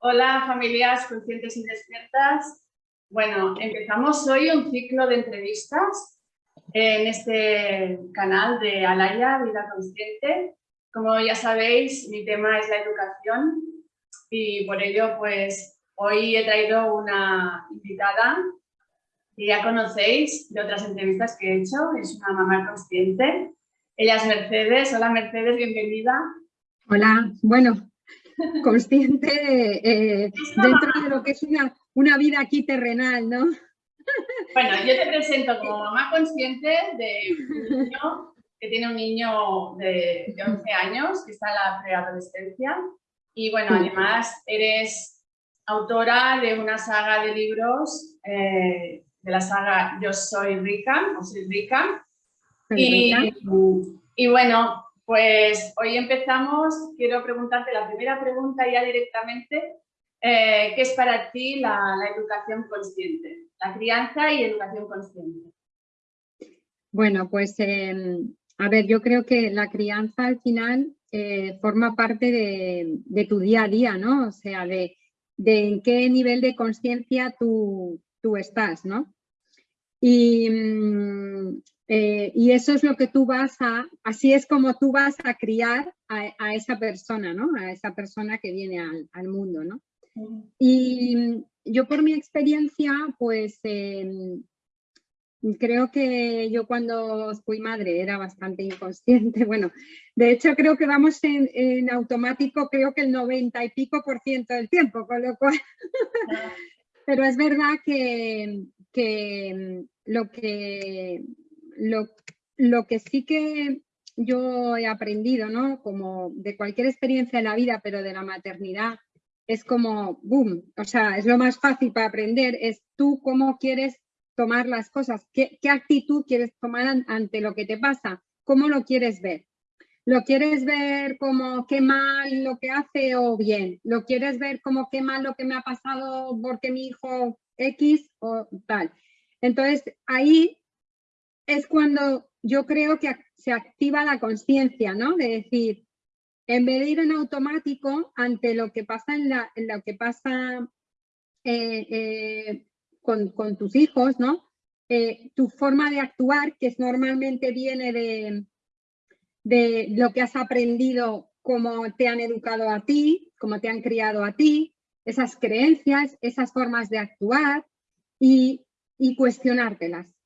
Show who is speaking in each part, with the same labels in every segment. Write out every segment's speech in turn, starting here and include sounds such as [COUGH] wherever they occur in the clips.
Speaker 1: Hola familias conscientes y despiertas. Bueno, empezamos hoy un ciclo de entrevistas en este canal de Alaya, Vida Consciente. Como ya sabéis, mi tema es la educación y por ello pues hoy he traído una invitada que ya conocéis de otras entrevistas que he hecho, es una mamá consciente. Ella es Mercedes. Hola Mercedes, bienvenida.
Speaker 2: Hola, bueno, consciente eh, dentro de lo que es una, una vida aquí terrenal, ¿no?
Speaker 1: Bueno, yo te presento como mamá consciente de un niño que tiene un niño de, 11 años que está en la preadolescencia y bueno, además eres autora de una saga de libros, eh, de la saga Yo soy rica, o soy rica. Y, y bueno, pues hoy empezamos, quiero preguntarte la primera pregunta ya directamente, eh, ¿qué es para ti la, educación consciente? La crianza y educación consciente.
Speaker 2: Bueno, pues em, a ver, yo creo que la crianza al final eh, forma parte de, tu día a día, ¿no? O sea, de, en qué nivel de conciencia tú, tú, estás, ¿no? Y, mm, eh, y eso es lo que tú vas a, así es como tú vas a criar a, esa persona, ¿no? A esa persona que viene al, mundo, ¿no? Y yo por mi experiencia, pues em, creo que yo cuando fui madre era bastante inconsciente. [LAUGHS] Bueno, de hecho creo que vamos en, automático, creo que el 90 y pico por ciento del tiempo, con lo cual... [LAUGHS] Pero es verdad que, que lo que lo, que sí que yo he aprendido, ¿no? Como de cualquier experiencia en la vida, pero de la maternidad, es como, boom, o sea, es lo más fácil para aprender, es tú cómo quieres tomar las cosas, qué, actitud quieres tomar ante lo que te pasa, cómo lo quieres ver. ¿Lo quieres ver como qué mal lo que hace o bien? ¿Lo quieres ver como qué mal lo que me ha pasado porque mi hijo X o tal? Entonces, ahí es cuando yo creo que se activa la conciencia, ¿no? De decir, en vez de ir en automático ante lo que pasa en, lo que pasa eh, eh, con, tus hijos, ¿no? Eh, tu forma de actuar, que normalmente viene de, de lo que has aprendido, cómo te han educado a ti, cómo te han criado a ti, esas creencias, esas formas de actuar y, y cuestionártelas.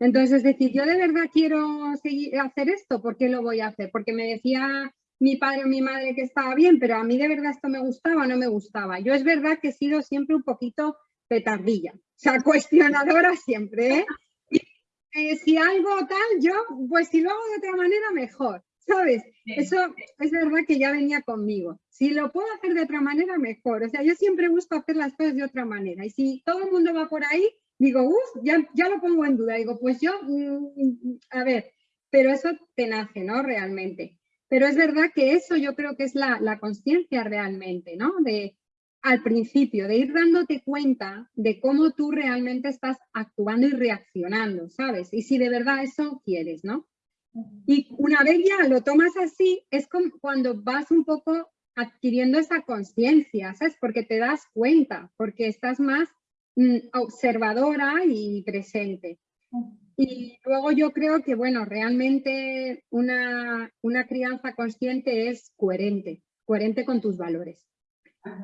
Speaker 2: Entonces, es decir, yo de verdad quiero seguir, hacer esto, ¿por qué lo voy a hacer? Porque me decía mi padre o mi madre que estaba bien, pero a mí de verdad esto me gustaba o no me gustaba. Yo es verdad que he sido siempre un poquito petardilla, o sea, [LAUGHS] cuestionadora siempre, ¿eh? Y eh, si algo tal, yo, pues si lo hago de otra manera, mejor, ¿sabes? Eso es verdad que ya venía conmigo. Si lo puedo hacer de otra manera, mejor. O sea, yo siempre busco hacer las cosas de otra manera. Y si todo el mundo va por ahí, digo, uff, ya, ya lo pongo en duda. Digo, pues yo, mm, a ver, pero eso te nace, ¿no? Realmente. Pero es verdad que eso yo creo que es la, la conciencia realmente, ¿no? De al principio, de ir dándote cuenta de cómo tú realmente estás actuando y reaccionando, ¿sabes? Y si de verdad eso quieres, ¿no? Y una vez ya lo tomas así, es como cuando vas un poco adquiriendo esa conciencia, ¿sabes? Porque te das cuenta, porque estás más Mm, observadora y presente. Y luego yo creo que, bueno, realmente una, una crianza consciente es coherente, coherente con tus valores.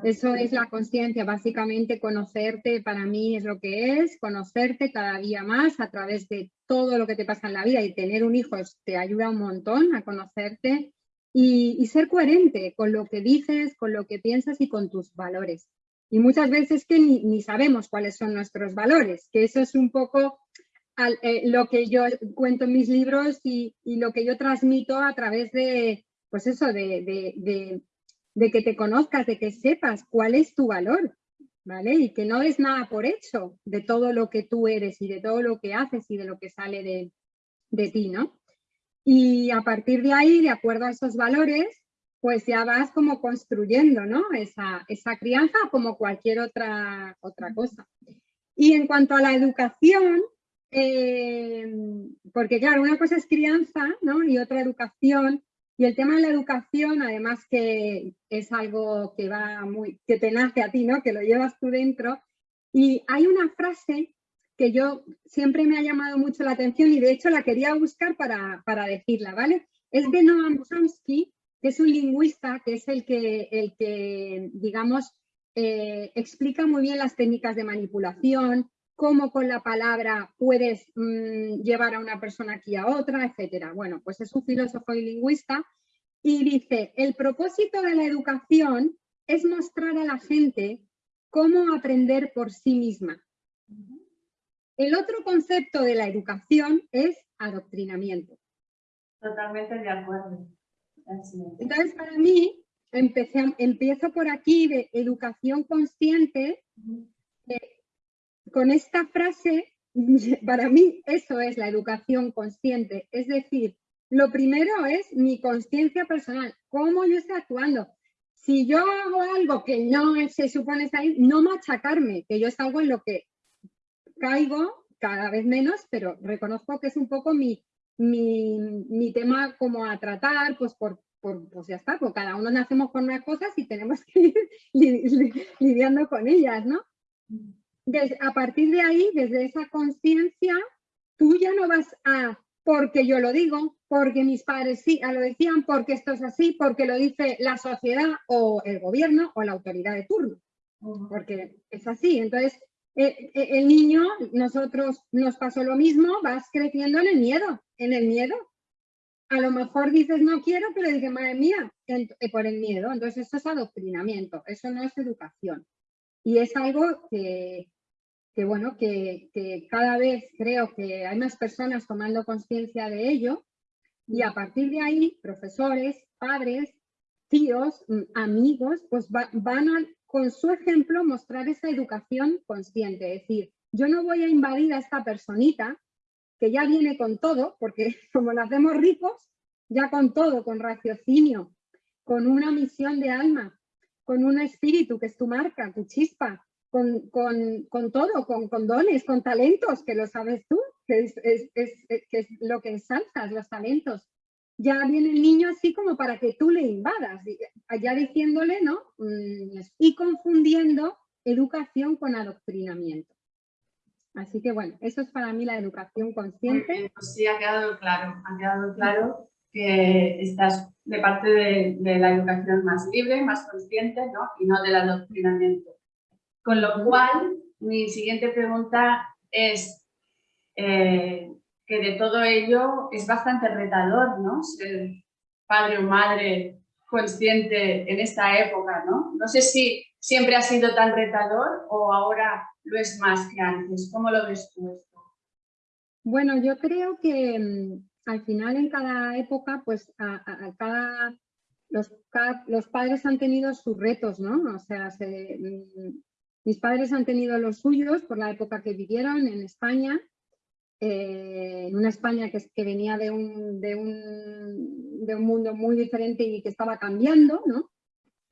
Speaker 2: Eso es la conciencia, básicamente conocerte para mí es lo que es, conocerte cada día más a través de todo lo que te pasa en la vida y tener un hijo te ayuda un montón a conocerte y, y ser coherente con lo que dices, con lo que piensas y con tus valores. Y muchas veces que ni, sabemos cuáles son nuestros valores, que eso es un poco eh, lo que yo cuento en mis libros y, lo que yo transmito a través de, pues eso, de, que te conozcas, de que sepas cuál es tu valor, ¿vale? Y que no es nada por hecho de todo lo que tú eres y de todo lo que haces y de lo que sale de, de ti, ¿no? Y a partir de ahí, de acuerdo a esos valores, pues ya vas como construyendo ¿no? esa, esa crianza como cualquier otra, otra cosa. Y en cuanto a la educación, eh, porque claro, una cosa es crianza ¿no? y otra educación, Y el tema de la educación, además que es algo que va muy, que te nace a ti, ¿no? Que lo llevas tú dentro. Y hay una frase que yo siempre me ha llamado mucho la atención y de hecho la quería buscar para, para decirla, ¿vale? Es de Noam Chomsky, que es un lingüista, que es el que, el que digamos, eh, explica muy bien las técnicas de manipulación, cómo con la palabra puedes mm, llevar a una persona aquí a otra, etcétera. Bueno, pues es un filósofo y lingüista y dice, el propósito de la educación es mostrar a la gente cómo aprender por sí misma. El otro concepto de la educación es adoctrinamiento.
Speaker 1: Totalmente de acuerdo.
Speaker 2: Entonces, para mí, empiezo por aquí de educación consciente. Eh, con esta frase, [LAUGHS] para mí eso es la educación consciente. Es decir, lo primero es mi conciencia personal, cómo yo estoy actuando. Si yo hago algo que no se supone estar ahí, no machacarme, que yo es algo en lo que caigo cada vez menos, pero reconozco que es un poco mi, mi, mi tema como a tratar, pues por pues ya está, pues cada uno nacemos con unas cosas y tenemos que ir [LAUGHS] lidiando con ellas, ¿no? a partir de ahí, desde esa conciencia, tú ya no vas a porque yo lo digo, porque mis padres sí lo decían, porque esto es así, porque lo dice la sociedad o el gobierno o la autoridad de turno, porque es así. Entonces, el niño, nosotros nos pasó lo mismo, vas creciendo en el miedo, en el miedo, a lo mejor dices no quiero, pero dices, madre mía, eh, por el miedo. Entonces eso es adoctrinamiento, eso no es educación. Y es algo que, bueno, que, cada vez creo que hay más personas tomando conciencia de ello y a partir de ahí, profesores, padres, tíos, mm, amigos, pues van a, con su ejemplo, mostrar esa educación consciente. Es decir, yo no voy a invadir a esta personita que ya viene con todo, porque [LAUGHS] como lo hacemos ricos, ya con todo, con raciocinio, con una misión de alma, con un espíritu que es tu marca, tu chispa, con, todo, con, dones, con talentos, que lo sabes tú, que es, que es lo que ensalzas, los talentos. Ya viene el niño así como para que tú le invadas, ya diciéndole, ¿no? Mm, y confundiendo educación con adoctrinamiento. Así que bueno, eso es para mí la educación consciente.
Speaker 1: Pues sí, ha quedado claro, ha quedado claro que estás de parte de, la educación más libre, más consciente, ¿no? Y no del adoctrinamiento. Con lo cual, mi siguiente pregunta es eh, que de todo ello es bastante retador, ¿no? Ser padre o madre consciente en esta época, ¿no? No sé si siempre ha sido tan retador o ahora lo es más que antes. ¿Cómo lo ves tú esto?
Speaker 2: Bueno, yo creo que mm, al final en cada época, pues a, cada, los, padres han tenido sus retos, ¿no? O sea, mm, mis padres han tenido los suyos por la época que vivieron en España, eh, en una España que, que venía de un, de, un, de un mundo muy diferente y que estaba cambiando, ¿no?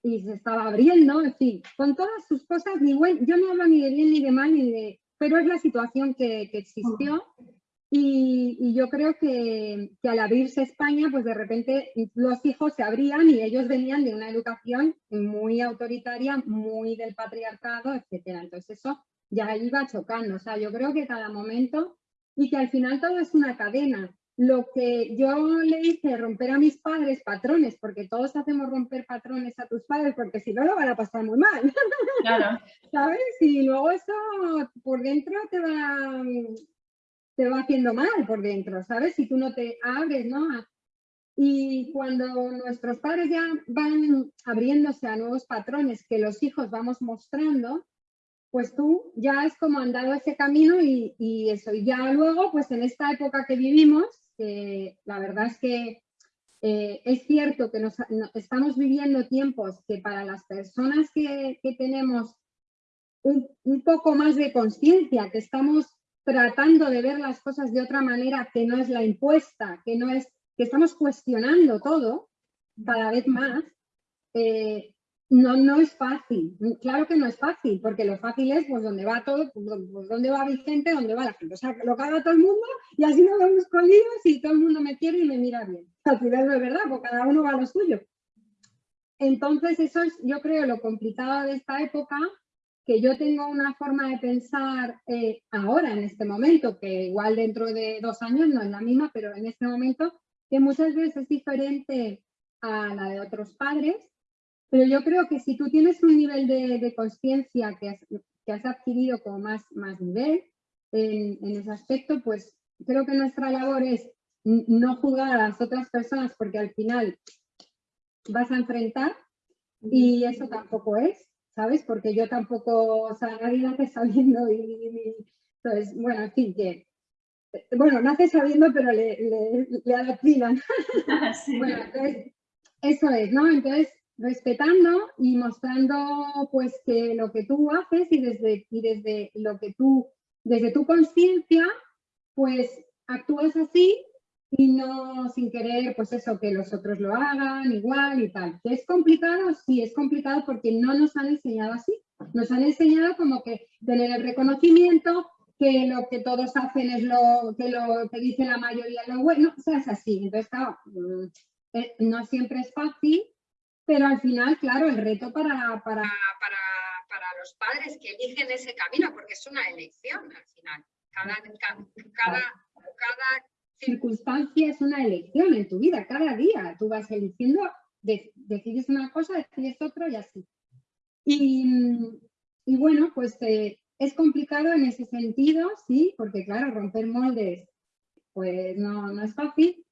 Speaker 2: y se estaba abriendo, en fin, con todas sus cosas, ni yo no hablo ni de bien ni de mal, ni de, pero es la situación que, existió y, yo creo que, que, al abrirse España, pues de repente los hijos se abrían y ellos venían de una educación muy autoritaria, muy del patriarcado, etcétera. Entonces eso ya iba chocando, o sea, yo creo que cada momento y que al final todo es una cadena lo que yo le hice romper a mis padres patrones, porque todos hacemos romper patrones a tus padres, porque si no lo van a pasar muy mal. Claro. [LAUGHS] ¿Sabes? Y luego eso por dentro te va, te va haciendo mal por dentro, ¿sabes? Si tú no te abres, ¿no? Y cuando nuestros padres ya van abriéndose a nuevos patrones que los hijos vamos mostrando, pues tú ya es como andado ese camino y, eso. Y ya luego, pues en esta época que vivimos, la verdad es que eh, es cierto que nos, estamos viviendo tiempos que para las personas que, tenemos un, poco más de conciencia, que estamos tratando de ver las cosas de otra manera que no es la impuesta, que no es que estamos cuestionando todo cada vez más, eh, no, no es fácil, claro que no es fácil, porque lo fácil es pues donde va todo, pues, pues donde va Vicente, donde va la gente, o sea, lo haga todo el mundo y así nos vamos con líos y todo el mundo me quiere y me mira bien. Al final no es verdad, porque cada uno va a lo suyo. Entonces eso es, yo creo, lo complicado de esta época, que yo tengo una forma de pensar eh, ahora, en este momento, que igual dentro de dos años no es la misma, pero en este momento, que muchas veces es diferente a la de otros padres, pero yo creo que si tú tienes un nivel de, conciencia que has, que has, adquirido como más, más nivel en, en, ese aspecto, pues creo que nuestra labor es no juzgar a las otras personas porque al final vas a enfrentar y eso tampoco es, ¿sabes? Porque yo tampoco, o sea, nadie nace sabiendo y, entonces, bueno, en fin, que bueno, nace sabiendo, pero le, le, le adoctrinan. [LAUGHS] Bueno, entonces, eso es, ¿no? Entonces, respetando y mostrando pues que lo que tú haces y desde, y desde lo que tú, desde tu conciencia, pues actúas así y no sin querer pues eso, que los otros lo hagan igual y tal. ¿Que es complicado? Sí, es complicado porque no nos han enseñado así. Nos han enseñado como que tener el reconocimiento, que lo que todos hacen es lo que, lo que dice la mayoría lo bueno, o sea, es así. Entonces, claro, mm, eh, no siempre es fácil pero al final, claro, el reto para, para, los padres que eligen ese camino, porque es una elección al final. Cada, cada, circunstancia es una elección en tu vida, cada día. Tú vas eligiendo, decides una cosa, decides otra y así. Y, bueno, pues eh, es complicado en ese sentido, sí, porque claro, romper moldes pues no, no es fácil,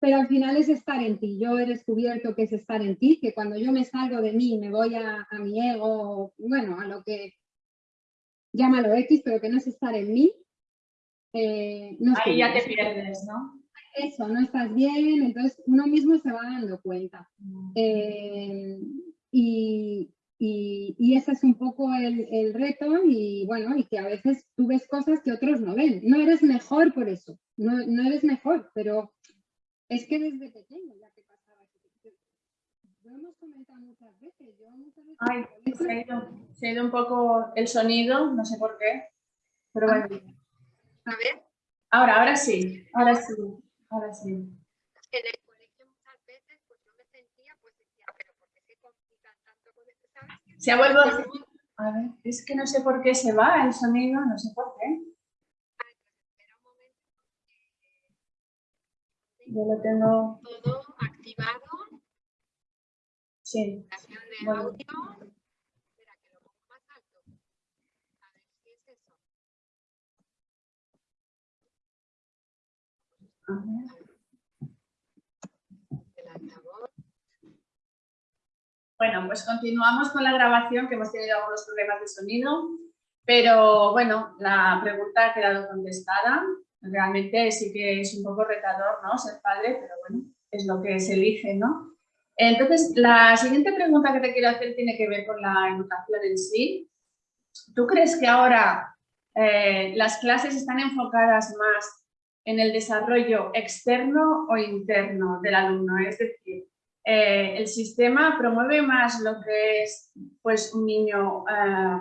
Speaker 2: pero al final es estar en ti. Yo he descubierto que es estar en ti, que cuando yo me salgo de mí, me voy a, mi ego, bueno, a lo que llámalo X, pero que no es estar en mí.
Speaker 1: Eh, no Ahí ya te pierdes, ¿no?
Speaker 2: Eso, no estás bien, entonces uno mismo se va dando cuenta. Eh, y, y, ese es un poco el, el, reto y bueno, y que a veces tú ves cosas que otros no ven. No eres mejor por eso, no, no eres mejor, pero es que desde pequeño ya que pasaba. Lo hemos comentado muchas veces. Yo muchas veces
Speaker 1: Ay, se ha, ido, se ha ido un poco el sonido, no sé por qué. Pero bueno.
Speaker 2: A ver.
Speaker 1: Ahora, ahora sí, ahora sí, ahora sí.
Speaker 2: En el colegio muchas veces pues yo me sentía, pues decía, pero ¿por qué se complican tanto con esto?
Speaker 1: Se ha vuelto... A ver, es que no sé por qué se va el sonido, no sé por qué. Yo lo tengo...
Speaker 2: Todo activado.
Speaker 1: Sí.
Speaker 2: De bueno. audio. Espera, que lo pongo más alto. A ver qué es eso.
Speaker 1: A ver.
Speaker 2: El altavoz.
Speaker 1: Bueno, pues continuamos con la grabación, que hemos tenido algunos problemas de sonido, pero bueno, la pregunta ha quedado contestada realmente sí que es un poco retador, ¿no? Ser padre, pero bueno, es lo que se elige, ¿no? Entonces, la siguiente pregunta que te quiero hacer tiene que ver con la educación en sí. ¿Tú crees que ahora eh, las clases están enfocadas más en el desarrollo externo o interno del alumno? Es decir, eh, el sistema promueve más lo que es pues, un niño eh,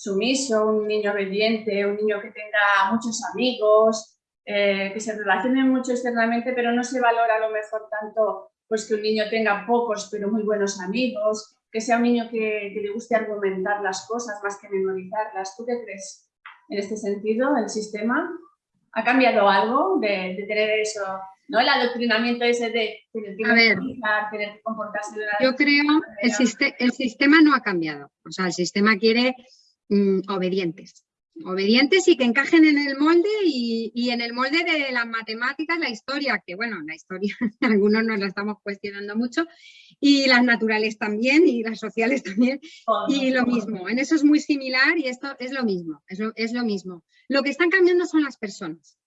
Speaker 1: sumiso, un niño obediente, un niño que tenga muchos amigos, eh, que se relacione mucho externamente, pero no se valora a lo mejor tanto pues que un niño tenga pocos pero muy buenos amigos, que sea un niño que, le guste argumentar las cosas más que memorizarlas. ¿Tú qué crees en este sentido, el sistema? ¿Ha cambiado algo de, tener eso, ¿no? el adoctrinamiento ese de tener que,
Speaker 2: memorizar, tener que comportarse de Yo creo que el sistema no ha cambiado. O sea, el sistema quiere Mm, obedientes. Obedientes y que encajen en el molde y, en el molde de las matemáticas, la historia, que bueno, la historia [LAUGHS] algunos nos la estamos cuestionando mucho, y las naturales también, y las sociales también, y lo mismo. En eso es muy similar y esto es lo mismo, es lo, es lo mismo. Lo que están cambiando son las personas.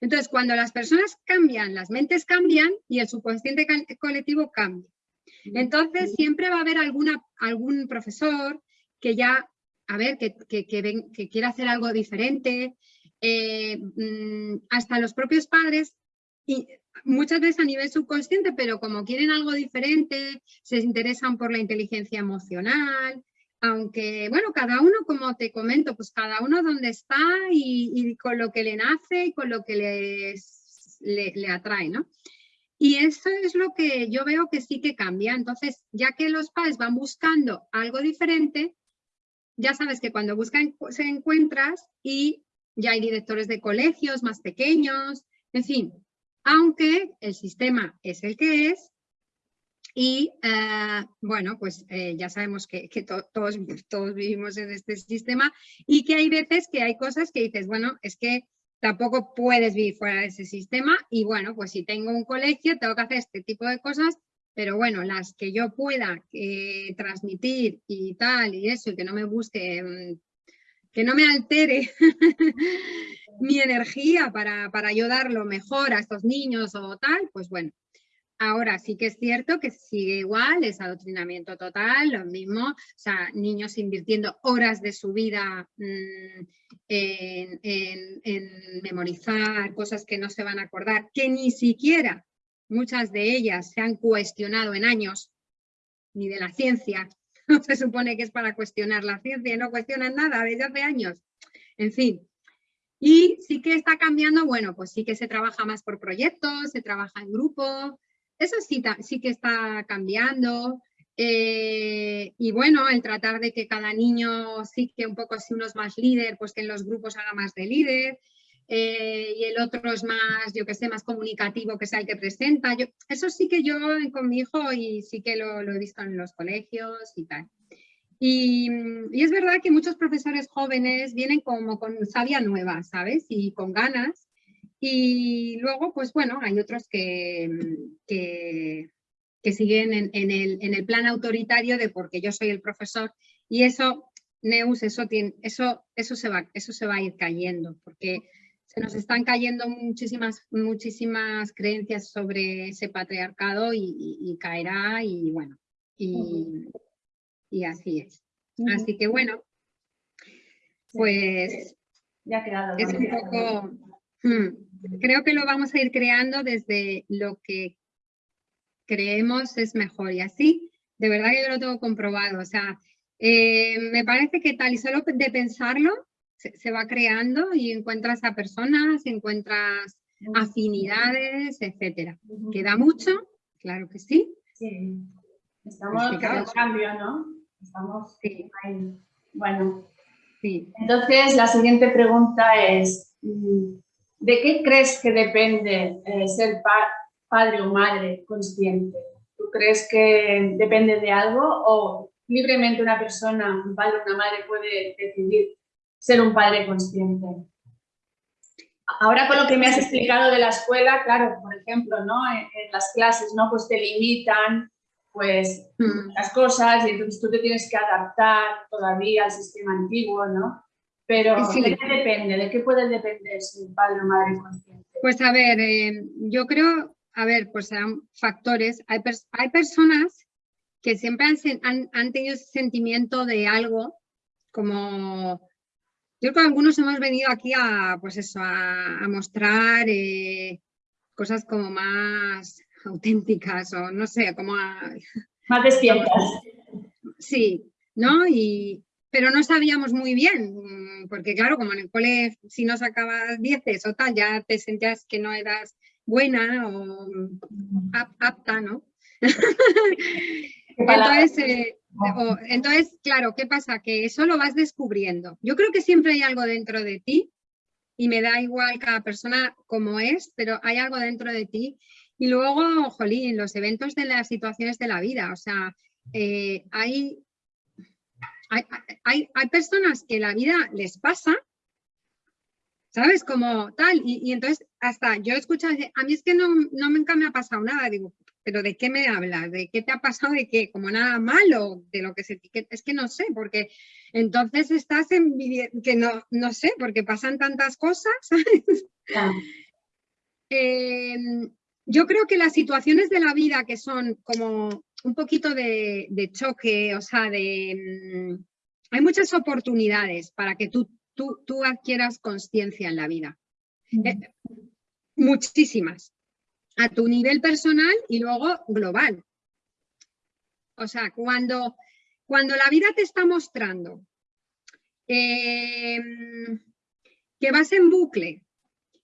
Speaker 2: Entonces, cuando las personas cambian, las mentes cambian y el subconsciente colectivo cambia. Entonces, siempre va a haber alguna, algún profesor que ya a ver, que, que, hacer algo diferente, eh, mm, hasta los propios padres, y muchas veces a nivel subconsciente, pero como quieren algo diferente, se interesan por la inteligencia emocional, aunque, bueno, cada uno, como te comento, pues cada uno donde está y, con lo que le nace y con lo que le, le, atrae, ¿no? Y eso es lo que yo veo que sí que cambia. Entonces, ya que los padres van buscando algo diferente, ya sabes que cuando buscan se encuentras y ya hay directores de colegios más pequeños, en fin, aunque el sistema es el que es y eh, bueno, pues eh, ya sabemos que, todos, todos vivimos en este sistema y que hay veces que hay cosas que dices, bueno, es que tampoco puedes vivir fuera de ese sistema y bueno, pues si tengo un colegio tengo que hacer este tipo de cosas, pero bueno, las que yo pueda eh, transmitir y tal y eso y que no me busque, mm, que no me altere [LAUGHS] mi energía para, para ayudar lo mejor a estos niños o tal, pues bueno. Ahora sí que es cierto que sigue igual, es adoctrinamiento total, lo mismo, o sea, niños invirtiendo horas de su vida mm, en, memorizar cosas que no se van a acordar, que ni siquiera muchas de ellas se han cuestionado en años, ni de la ciencia, [LAUGHS] se supone que es para cuestionar la ciencia, no cuestionan nada desde hace años. En fin, y sí que está cambiando, bueno, pues sí que se trabaja más por proyectos, se trabaja en grupo, eso sí, sí que está cambiando. Eh, y bueno, el tratar de que cada niño sí que un poco, si uno es más líder, pues que en los grupos haga más de líder. Eh, y el otro es más, yo que sé, más comunicativo, que sea el que presenta. Yo, eso sí que yo con mi hijo y sí que lo, he visto en los colegios y tal. Y, es verdad que muchos profesores jóvenes vienen como con sabia nueva, ¿sabes? Y con ganas. Y luego, pues bueno, hay otros que, que, siguen en, el, en, el, plan autoritario de porque yo soy el profesor. Y eso, Neus, eso, tiene, eso, eso, se, va, eso se va a ir cayendo, porque se nos están cayendo muchísimas, muchísimas creencias sobre ese patriarcado y, caerá y bueno. Y, y así es. Así que bueno, pues
Speaker 1: ya quedado,
Speaker 2: es un poco, hmm, creo que lo vamos a ir creando desde lo que creemos es mejor y así, de verdad que yo lo tengo comprobado, o sea, eh, me parece que tal y solo de pensarlo se, va creando y encuentras a personas, encuentras afinidades, etcétera. ¿Queda mucho? Claro que sí.
Speaker 1: Sí. Estamos en cambio, ¿no? Estamos ahí. Bueno, sí. entonces la siguiente pregunta es, mm, ¿de qué crees que depende eh, ser padre o madre consciente? ¿Tú crees que depende de algo o libremente una persona, un padre o una madre puede decidir ser un padre consciente? Ahora con lo que me has explicado de la escuela, claro, por ejemplo, ¿no? en, en las clases, ¿no? Pues te limitan, pues mm. las cosas y entonces tú te tienes que adaptar todavía al sistema antiguo, ¿no? Pero ¿de qué depende? ¿De qué puede depender un padre o madre consciente?
Speaker 2: Pues a ver, eh, yo creo, a ver, pues serán factores. Hay, hay personas que siempre han, han, tenido ese sentimiento de algo, como yo creo que algunos hemos venido aquí a, pues eso, a, mostrar eh, cosas como más auténticas o no sé, como
Speaker 1: Más despiertas.
Speaker 2: Sí, ¿no? Y, pero no sabíamos muy bien, mm, porque claro, como en el cole, si no sacabas dieces o tal, ya te sentías que no eras buena o apta, ¿no? [LAUGHS] entonces, eh, entonces, claro, ¿qué pasa? Que eso lo vas descubriendo. Yo creo que siempre hay algo dentro de ti y me da igual cada persona como es, pero hay algo dentro de ti y luego, jolín, los eventos de las situaciones de la vida, o sea, eh, hay, hay, hay, personas que la vida les pasa, ¿sabes? Como tal, y, entonces hasta yo he escuchado, a mí es que no, no nunca me ha pasado nada, digo, pero ¿de qué me hablas? ¿De qué te ha pasado? ¿De qué? Como nada malo, de lo que se etiqueta, es que no sé, porque entonces estás en, que no, no sé, porque pasan tantas cosas, [LAUGHS] ¿sabes? Em, yo creo que las situaciones de la vida que son como un poquito de, choque, o sea, de, mm, hay muchas oportunidades para que tú, tú, tú adquieras conciencia en la vida. Eh, muchísimas. A tu nivel personal y luego global. O sea, cuando, cuando la vida te está mostrando em, que vas en bucle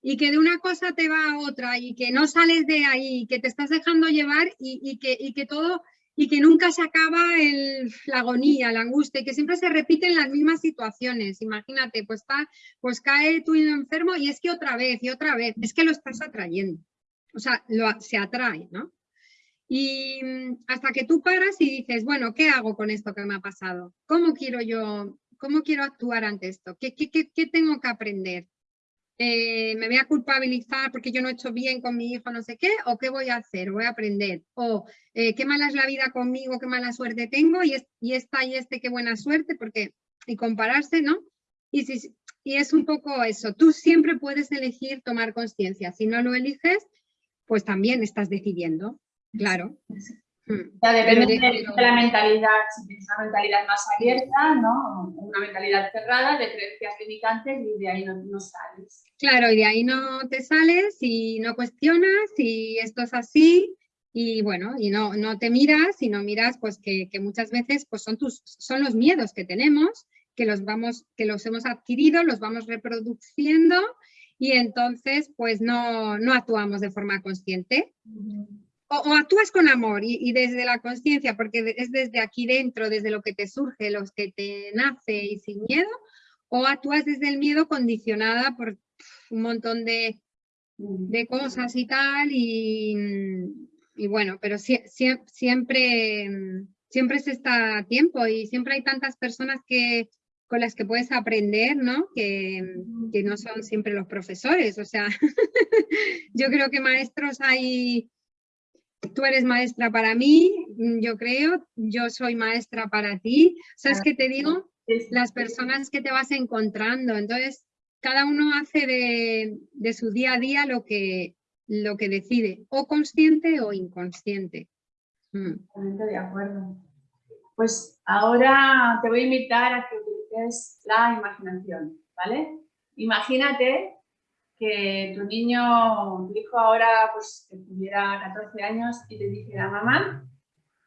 Speaker 2: y que de una cosa te va a otra y que no sales de ahí, que te estás dejando llevar y, que, y que, todo y que nunca se acaba el, la agonía, la angustia, y que siempre se repiten las mismas situaciones. Imagínate, pues, está, pues cae tu enfermo y es que otra vez y otra vez, es que lo estás atrayendo. O sea, se atrae, ¿no? Y mm, hasta que tú paras y dices, bueno, ¿qué hago con esto que me ha pasado? ¿Cómo quiero yo, cómo quiero actuar ante esto? ¿Qué, tengo que aprender? Eh, ¿Me voy a culpabilizar porque yo no he hecho bien con mi hijo, no sé qué? ¿O qué voy a hacer? ¿Voy a aprender? ¿O eh, qué mala es la vida conmigo, qué mala suerte tengo? Y, y esta y este, qué buena suerte, porque y compararse, ¿no? Y es un poco eso, tú siempre puedes elegir tomar conciencia. Si no lo eliges, pues también estás decidiendo, claro.
Speaker 1: Hmm. Ya depende de, la mentalidad, si tienes una mentalidad más abierta, ¿no? Una mentalidad cerrada de creencias limitantes y de ahí no, sales.
Speaker 2: Claro, y de ahí no te sales y no cuestionas y esto es así y bueno, y no, no te miras y no miras pues que, muchas veces pues son, tus, son los miedos que tenemos, que los, vamos, que los hemos adquirido, los vamos reproduciendo y entonces pues no, no actuamos de forma consciente. O, actúas con amor y, desde la conciencia, porque es desde aquí dentro, desde lo que te surge, lo que te nace y sin miedo, o actúas desde el miedo condicionada por un montón de, de cosas y tal, y, y bueno, pero siempre, siempre se está a tiempo y siempre hay tantas personas que, con las que puedes aprender, ¿no? Que, no son siempre los profesores, o sea, [LAUGHS] yo creo que maestros hay, tú eres maestra para mí, yo creo, yo soy maestra para ti, ¿sabes qué te digo? Las personas que te vas encontrando, entonces cada uno hace de, su día a día lo que, lo que decide, o consciente o inconsciente.
Speaker 1: Mm. de acuerdo. Pues ahora te voy a invitar a que es la imaginación, ¿vale? Imagínate que tu niño, tu hijo ahora, pues que tuviera 14 años y te dijera, mamá,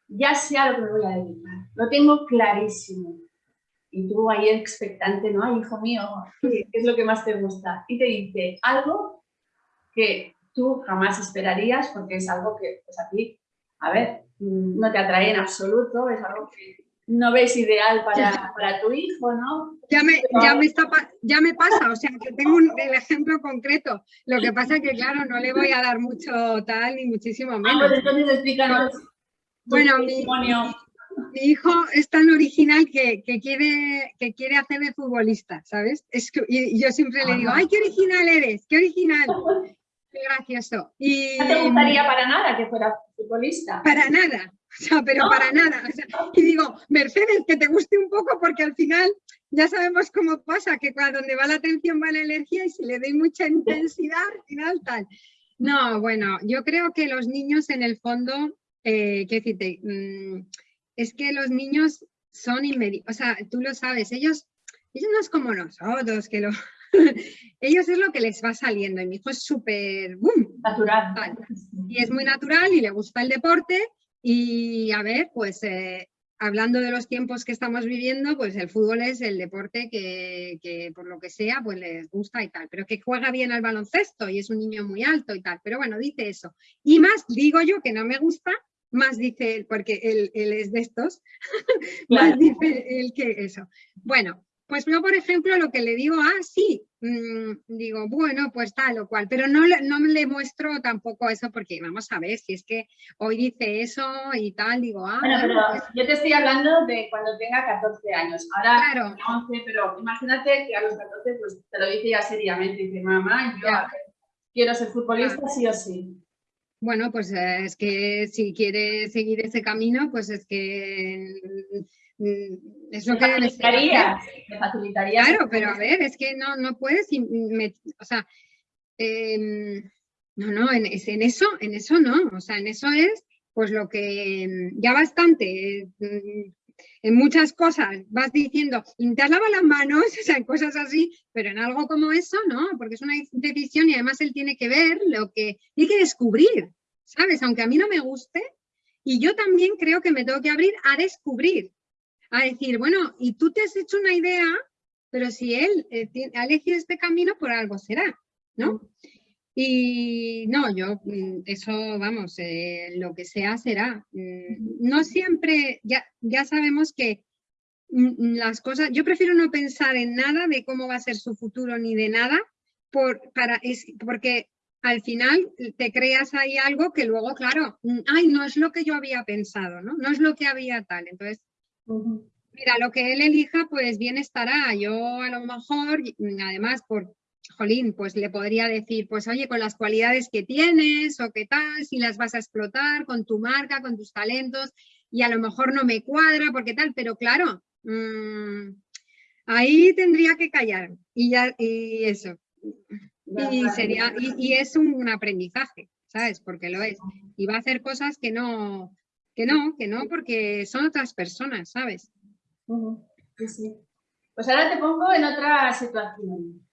Speaker 1: ya sé lo que me voy a dedicar, lo tengo clarísimo. Y tú ahí expectante, ¿no? Ay, hijo mío, ¿qué es lo que más te gusta? Y te dice algo que tú jamás esperarías porque es algo que, pues a ti, a ver, no te atrae en absoluto, es algo que no ves ideal para, para tu hijo, ¿no?
Speaker 2: Ya me, ya, me está, ya me pasa, o sea, que tengo un, el ejemplo concreto. Lo que pasa es que, claro, no le voy a dar mucho tal ni muchísimo ah, menos.
Speaker 1: pues entonces explícanos.
Speaker 2: Bueno, mi, mi, hijo es tan original que, que, quiere, que quiere hacer de futbolista, ¿sabes? Es que, y yo siempre le digo, ¡ay, qué original eres! ¡Qué original! [LAUGHS] ¡Qué gracioso! Y,
Speaker 1: ¿No te gustaría para nada que fuera futbolista?
Speaker 2: Para nada, o sea, pero para nada. y digo, Mercedes, que te guste un poco porque al final ya sabemos cómo pasa, que cuando donde va la atención va la energía y si le doy mucha intensidad, al final tal. No, bueno, yo creo que los niños en el fondo, eh, ¿qué decirte? Mm, es que los niños son inmediatos, o sea, tú lo sabes, ellos, ellos no es como nosotros, que lo... [LAUGHS] ellos es lo que les va saliendo y mi hijo es súper
Speaker 1: natural
Speaker 2: y es muy natural y le gusta el deporte y a ver, pues eh, hablando de los tiempos que estamos viviendo, pues el fútbol es el deporte que, por lo que sea, pues les gusta y tal, pero que juega bien al baloncesto y es un niño muy alto y tal, pero bueno, dice eso. Y más, digo yo que no me gusta, más dice él, porque él, es de estos, [LAUGHS] más dice él que eso. Bueno, pues yo, por ejemplo, lo que le digo, ah, sí, mm, digo, bueno, pues tal o cual, pero no, no le muestro tampoco eso porque vamos a ver si es que hoy dice eso y tal, digo, ah.
Speaker 1: Bueno, pero pues yo te estoy hablando de cuando tenga 14 años, ahora claro. 11, pero imagínate que a los 14 pues te lo dice ya seriamente, dice, mamá, yo quiero ser futbolista sí o sí.
Speaker 2: Bueno, pues eh, es que si quiere seguir ese camino, pues es que
Speaker 1: es lo que facilitaría, me facilitaría.
Speaker 2: Claro, pero a ver, es que no, no puedes, o sea, em, no, no, en, en, eso, en eso no, o sea, en eso es pues lo que mm, ya bastante, mm, en muchas cosas vas diciendo, te has lavado las manos, [LAUGHS] o sea, en cosas así, pero en algo como eso, no, porque es una decisión y además él tiene que ver lo que tiene que descubrir, ¿sabes? Aunque a mí no me guste, y yo también creo que me tengo que abrir a descubrir, a decir, bueno, y tú te has hecho una idea, pero si él eh, ha elegido este camino, por algo será, ¿no? Y no, yo, mm, eso, vamos, eh, lo que sea será. Mm, no siempre, ya, ya sabemos que mm, las cosas, yo prefiero no pensar en nada de cómo va a ser su futuro ni de nada, por, para, es, porque al final te creas ahí algo que luego, claro, ay, no es lo que yo había pensado, ¿no? No es lo que había tal. Entonces, mira, lo que él elija, pues bien estará. Yo a lo mejor, además, por jolín, pues le podría decir, pues oye, con las cualidades que tienes o qué tal, si las vas a explotar con tu marca, con tus talentos, y a lo mejor no me cuadra porque tal, pero claro, mm, ahí tendría que callar y ya, y eso. Y, sería, y, es un aprendizaje, ¿sabes? Porque lo es. Y va a hacer cosas que no, que no, que no, porque son otras personas, ¿sabes?
Speaker 1: Pues ahora te pongo en otra situación.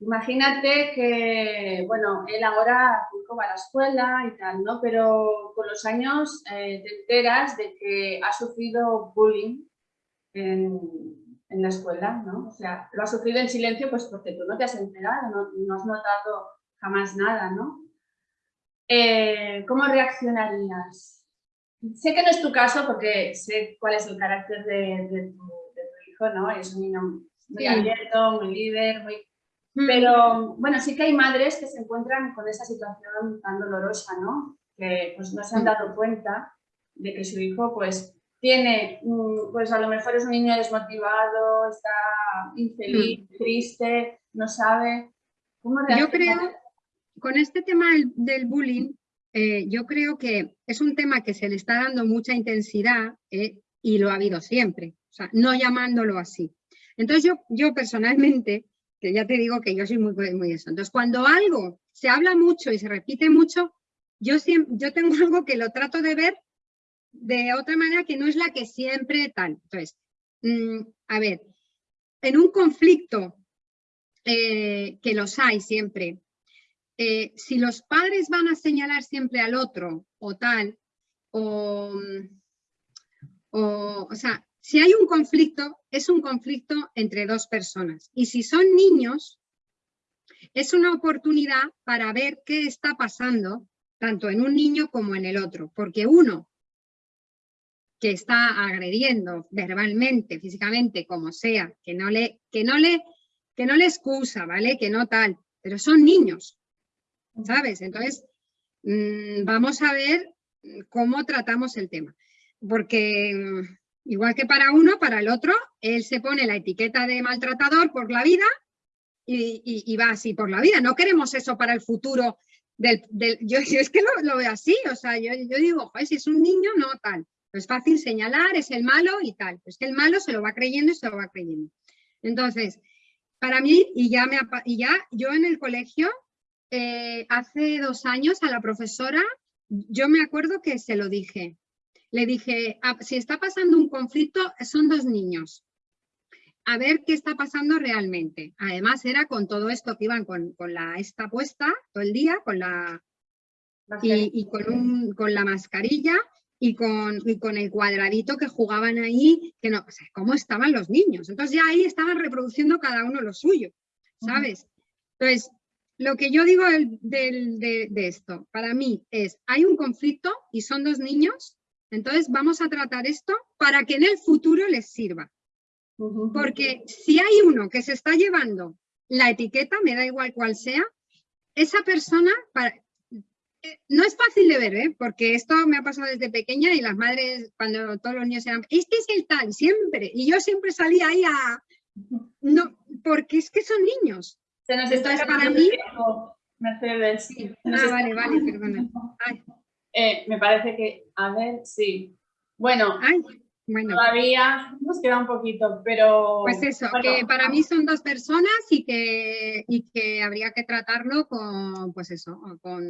Speaker 1: Imagínate que, bueno, él ahora va a la escuela y tal, ¿no? Pero con los años eh, te enteras de que ha sufrido bullying en, la escuela, ¿no? O sea, lo ha sufrido en silencio pues porque tú no te has enterado, no, has notado jamás nada, ¿no? Eh, ¿Cómo reaccionarías? Sé que no es tu caso porque sé cuál es el carácter de, tu, hijo, ¿no? Es un niño muy abierto, muy líder, muy pero bueno, sí que hay madres que se encuentran con esa situación tan dolorosa, ¿no? Que pues no se han dado cuenta de que su hijo pues tiene, pues a lo mejor es un niño desmotivado, está infeliz, triste, no sabe.
Speaker 2: ¿Cómo yo creo, con este tema del, bullying, eh, yo creo que es un tema que se le está dando mucha intensidad eh, y lo ha habido siempre, o sea, no llamándolo así. Entonces yo, yo personalmente que ya te digo que yo soy muy, muy eso. Entonces, cuando algo se habla mucho y se repite mucho, yo, siempre, yo tengo [LAUGHS] algo que lo trato de ver de otra manera que no es la que siempre tal. Entonces, mm, a ver, en un conflicto, eh, que los hay siempre, eh, si los padres van a señalar siempre al otro o tal, o, o, o sea, si hay un conflicto, es un conflicto entre dos personas. Y si son niños, es una oportunidad para ver qué está pasando tanto en un niño como en el otro. Porque uno que está agrediendo verbalmente, físicamente, como sea, que no le, que no le, que no le excusa, ¿vale? Que no tal, pero son niños, ¿sabes? Entonces, mm, vamos a ver cómo tratamos el tema. Porque Igual que para uno, para el otro, él se pone la etiqueta de maltratador por la vida y, va así por la vida. No queremos eso para el futuro. Del, yo, es que lo, veo así, o sea, yo, digo, si es un niño, no tal. Es fácil señalar, es el malo y tal. Es que el malo se lo va creyendo y se lo va creyendo. Entonces, para mí, y ya, me, y ya yo en el colegio, eh, hace dos años a la profesora, yo me acuerdo que se lo dije le dije, ah, si está pasando un conflicto, son dos niños. A ver qué está pasando realmente. Además era con todo esto que iban con, la esta puesta todo el día, con la y, con, con, la mascarilla y con, con, el cuadradito que jugaban ahí, que no, o sea, cómo estaban los niños. Entonces ya ahí estaban reproduciendo cada uno lo suyo, ¿sabes? Entonces, lo que yo digo de, de, esto, para mí es, hay un conflicto y son dos niños entonces vamos a tratar esto para que en el futuro les sirva. Porque si hay uno que se está llevando la etiqueta, me da igual cuál sea, esa persona, eh, no es fácil de ver, ¿eh? porque esto me ha pasado desde pequeña y las madres, cuando todos los niños eran, este es el tal, siempre, y yo siempre salía ahí a... No, porque es que son niños.
Speaker 1: Se nos está para mí... Mercedes.
Speaker 2: Ah, vale, vale, perdona.
Speaker 1: Eh, me parece que, a ver, sí. Bueno, todavía nos queda un poquito, pero...
Speaker 2: Pues eso, que para mí son dos personas y que, y que habría que tratarlo con, pues eso, con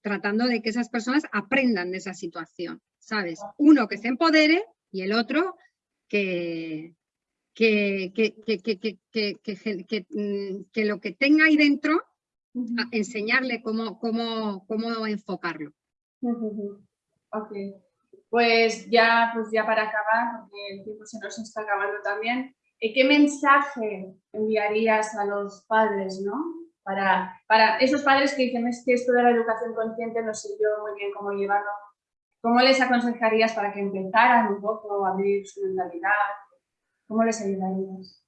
Speaker 2: tratando de que esas personas aprendan de esa situación, ¿sabes? Uno que se empodere y el otro que, que, que, que, lo que tenga ahí dentro, enseñarle cómo, cómo, cómo enfocarlo.
Speaker 1: Ok, pues ya, pues ya para acabar, porque el tiempo se nos está acabando también, eh, ¿qué mensaje enviarías a los padres, no? Para, para esos padres que dicen es que esto de la educación consciente no sé yo muy bien cómo llevarlo, ¿cómo les aconsejarías para que empezaran un poco a abrir su mentalidad, ¿Cómo les ayudarías?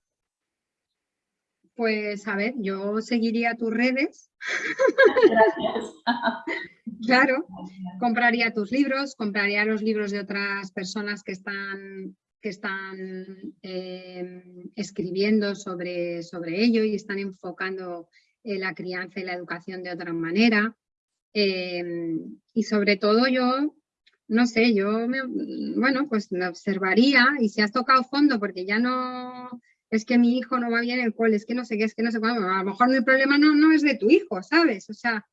Speaker 2: Pues a ver, yo seguiría tus redes.
Speaker 1: Gracias.
Speaker 2: claro, compraría tus libros, compraría los libros de otras personas que están, que están em, escribiendo sobre, sobre ello y están enfocando eh, la crianza y la educación de otra manera. Em, y sobre todo yo no sé, yo, me, bueno, pues me observaría y si has tocado fondo porque ya no, es que mi hijo no va bien el cole, es que no sé qué, es que no sé cuándo, a lo mejor el problema no, no es de tu hijo, ¿sabes? O sea,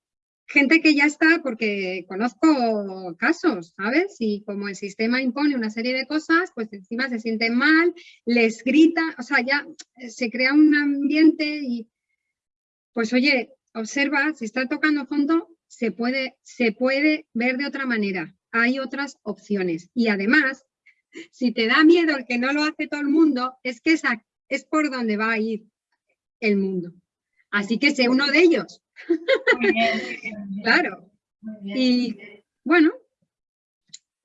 Speaker 2: gente que ya está, porque conozco casos, ¿sabes? Y como el sistema impone una serie de cosas, pues encima se sienten mal, les grita, o sea, ya se crea un ambiente y, pues oye, observa, si está tocando fondo, se puede, se puede ver de otra manera hay otras opciones. Y además, si te da miedo el que no lo hace todo el mundo, es que esa, es por donde va a ir el mundo. Así que sé uno de ellos. claro. Y bueno,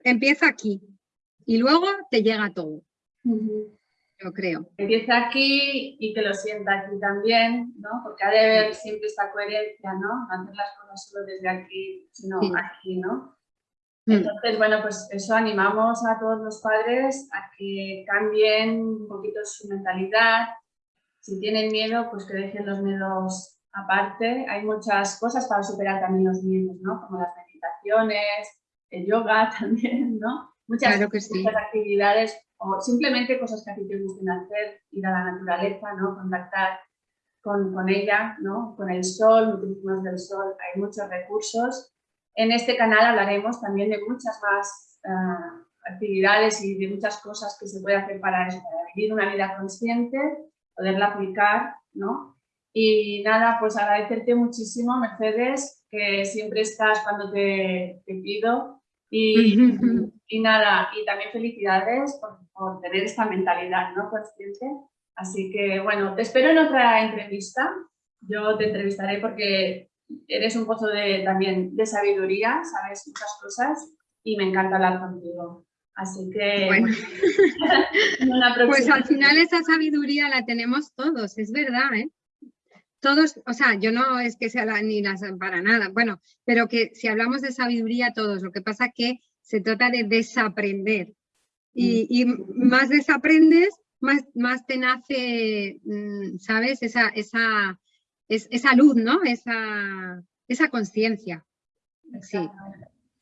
Speaker 2: empieza aquí y luego te llega todo. Yo creo.
Speaker 1: Empieza aquí y que lo sienta aquí también, ¿no? Porque ha de haber siempre esta coherencia, ¿no? No hacer las cosas solo desde aquí, sino aquí, ¿no? Mm. Entonces, bueno, pues eso animamos a todos los padres a que cambien un poquito su mentalidad. Si tienen miedo, pues que dejen los miedos aparte. Hay muchas cosas para superar también los miedos, ¿no? Como las meditaciones, el yoga [LAUGHS] también, ¿no? Muchas, actividades o simplemente cosas que a ti te gusten hacer, ir a la naturaleza, ¿no? Contactar con, con ella, ¿no? Con el sol, muchísimos del sol, hay muchos recursos en este canal hablaremos también de muchas más eh, actividades y de muchas cosas que se puede hacer para, vivir una vida consciente, poderla aplicar, ¿no? Y nada, pues agradecerte muchísimo, Mercedes, que siempre estás cuando te, pido. Y, [LAUGHS] y, nada, y también felicidades por, por, tener esta mentalidad ¿no? consciente. Así que, bueno, te espero en otra entrevista. Yo te entrevistaré porque eres un pozo de, también de sabiduría, sabes muchas cosas y me encanta hablar contigo. Así que... [LAUGHS]
Speaker 2: pues al final esa sabiduría la tenemos todos, es verdad, ¿eh? Todos, o sea, yo no es que sea ni las para nada, bueno, pero que si hablamos de sabiduría todos, lo que pasa que se trata de desaprender. Y, mm. más desaprendes, más, más te nace, mm, ¿sabes? Esa, esa, es, esa luz, ¿no? Esa, esa conciencia. Sí.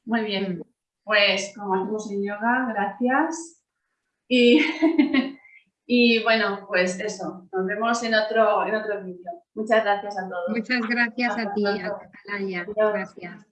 Speaker 1: Muy bien. Mm. Pues como hacemos en yoga, gracias. Y, [LAUGHS] y bueno, pues eso, nos vemos en otro, en otro vídeo. Muchas gracias a todos.
Speaker 2: Muchas gracias a ti, Atalaya. Gracias.